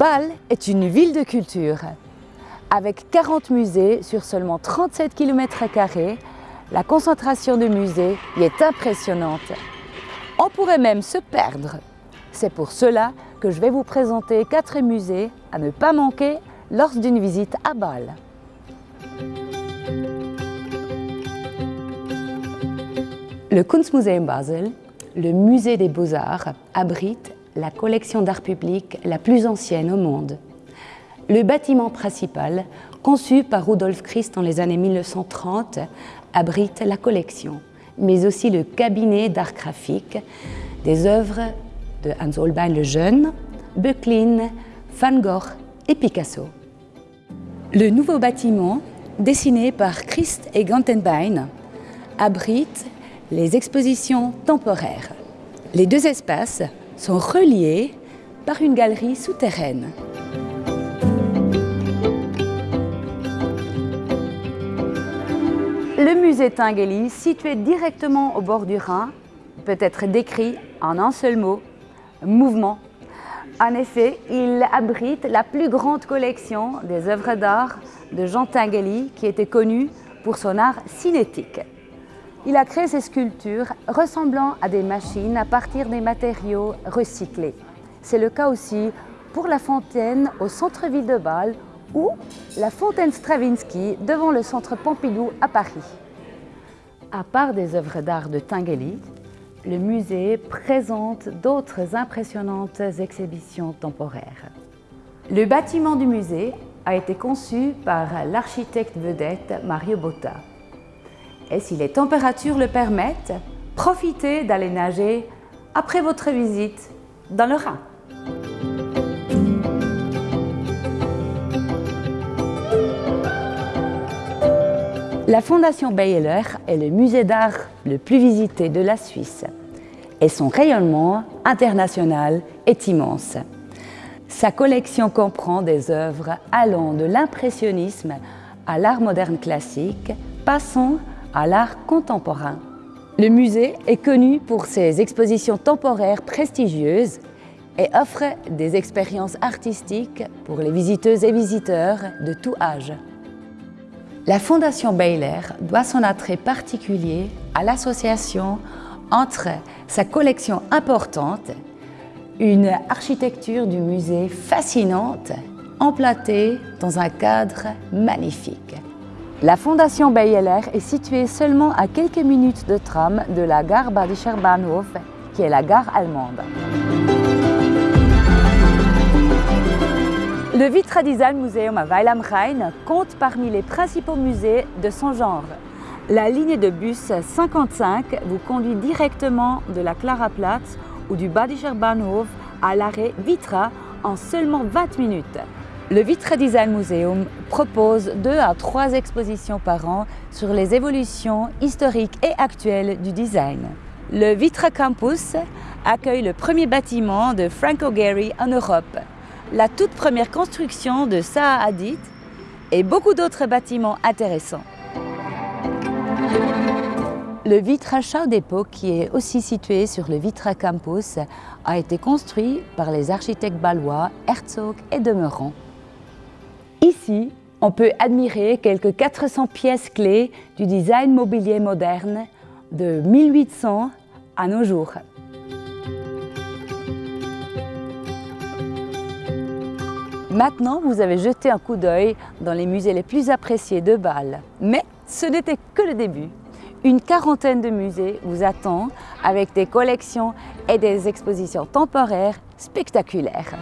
Bâle est une ville de culture. Avec 40 musées sur seulement 37 km, la concentration de musées y est impressionnante. On pourrait même se perdre. C'est pour cela que je vais vous présenter quatre musées à ne pas manquer lors d'une visite à Bâle. Le Kunstmuseum Basel, le musée des beaux-arts, abrite la collection d'art public la plus ancienne au monde. Le bâtiment principal, conçu par Rudolf Christ dans les années 1930, abrite la collection, mais aussi le cabinet d'art graphique, des œuvres de Hans Holbein le Jeune, Böcklin, Van Gogh et Picasso. Le nouveau bâtiment, dessiné par Christ et Gantenbein, abrite les expositions temporaires. Les deux espaces sont reliés par une galerie souterraine. Le musée Tinguely, situé directement au bord du Rhin, peut être décrit en un seul mot, mouvement. En effet, il abrite la plus grande collection des œuvres d'art de Jean Tinguely, qui était connu pour son art cinétique. Il a créé ces sculptures ressemblant à des machines à partir des matériaux recyclés. C'est le cas aussi pour la fontaine au centre-ville de Bâle ou la fontaine Stravinsky devant le centre Pompidou à Paris. À part des œuvres d'art de Tinguely, le musée présente d'autres impressionnantes exhibitions temporaires. Le bâtiment du musée a été conçu par l'architecte vedette Mario Botta. Et si les températures le permettent, profitez d'aller nager après votre visite dans le Rhin. La Fondation Bayeler est le musée d'art le plus visité de la Suisse et son rayonnement international est immense. Sa collection comprend des œuvres allant de l'impressionnisme à l'art moderne classique, passant à l'art contemporain. Le musée est connu pour ses expositions temporaires prestigieuses et offre des expériences artistiques pour les visiteuses et visiteurs de tout âge. La Fondation Baylor doit son attrait particulier à l'association entre sa collection importante, une architecture du musée fascinante, emplatée dans un cadre magnifique. La Fondation Bayeler est située seulement à quelques minutes de tram de la gare Badischer Bahnhof, qui est la gare allemande. Le Vitra Design Museum à Weil am Rhein compte parmi les principaux musées de son genre. La ligne de bus 55 vous conduit directement de la Klaraplatz ou du Badischer Bahnhof à l'arrêt Vitra en seulement 20 minutes. Le Vitra Design Museum propose deux à trois expositions par an sur les évolutions historiques et actuelles du design. Le Vitra Campus accueille le premier bâtiment de Franco Gehry en Europe, la toute première construction de Zaha Hadid et beaucoup d'autres bâtiments intéressants. Le Vitra Chau Depot, qui est aussi situé sur le Vitra Campus, a été construit par les architectes balois Herzog et Demeurant. Ici, on peut admirer quelques 400 pièces clés du design mobilier moderne de 1800 à nos jours. Maintenant, vous avez jeté un coup d'œil dans les musées les plus appréciés de Bâle. Mais ce n'était que le début. Une quarantaine de musées vous attend avec des collections et des expositions temporaires spectaculaires.